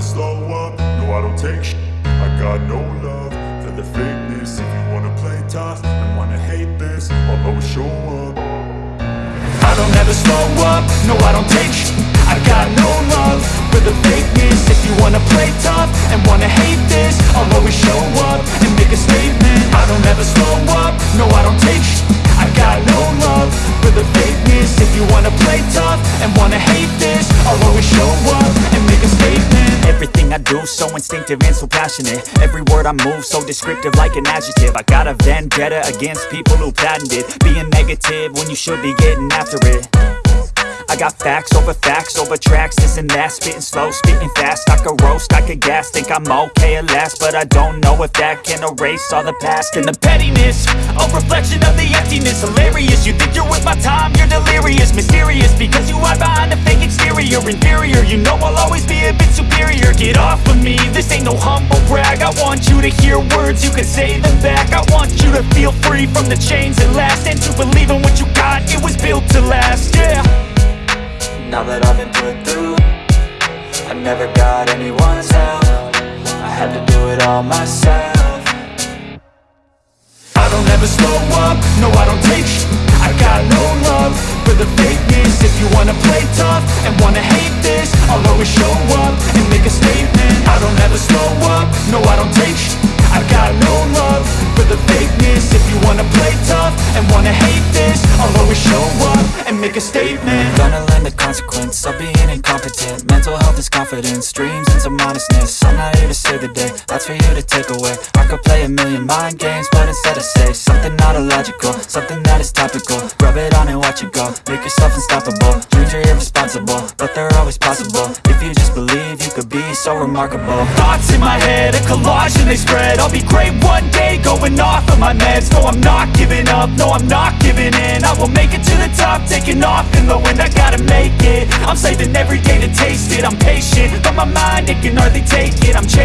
never slow up, no I don't take sh I got no love for the fakeness. If you wanna play tough and wanna hate this I'll always show up. I don't ever slow up, no I don't take sh I got no love for the fakeness. If you wanna play tough and wanna hate this I'll always show up and make a statement. I don't ever slow up, no I don't take sh I got no love for the fakeness. If you wanna play tough and wanna hate this I'll always show up do so instinctive and so passionate. Every word I move so descriptive like an adjective. I got a vendetta against people who patented Being negative when you should be getting after it. I got facts over facts over tracks, this and that. Spitting slow, spitting fast, I could roast, I could gas Think I'm okay at last, but I don't know if that can erase all the past. And the pettiness, a reflection of the emptiness. Hilarious, you think you're worth my time, you're delirious. Mysterious, because you hide behind a fake exterior. Inferior, you know I'll always be a bit superior I want you to hear words, you can say them back. I want you to feel free from the chains that last And to believe in what you got, it was built to last, yeah. Now that I've been put through I never got anyone's help. I had to do it all myself. I don't ever slow up, no I don't take sh. I got no love for the fakeness. If you wanna play tough and wanna hate this I'll always show up and make a statement. Gonna learn the consequence of being incompetent. Mental health is confidence, dreams and some honestness I'm not here to save the day, that's for you to take away. I could play a million mind games, but instead I say Something not illogical, something that is topical. Rub it on and watch it go, make yourself unstoppable. Dreams are irresponsible, but they're always possible. If you just believe, you could be so remarkable. Thoughts in my head, a collage and they spread. I'll be great one day, going off of my meds. No, I'm not giving up, no, I'm not giving in. I taking off in the wind I gotta make it, I'm saving every day to taste it. I'm patient, but my mind, it can hardly take it. I'm chasing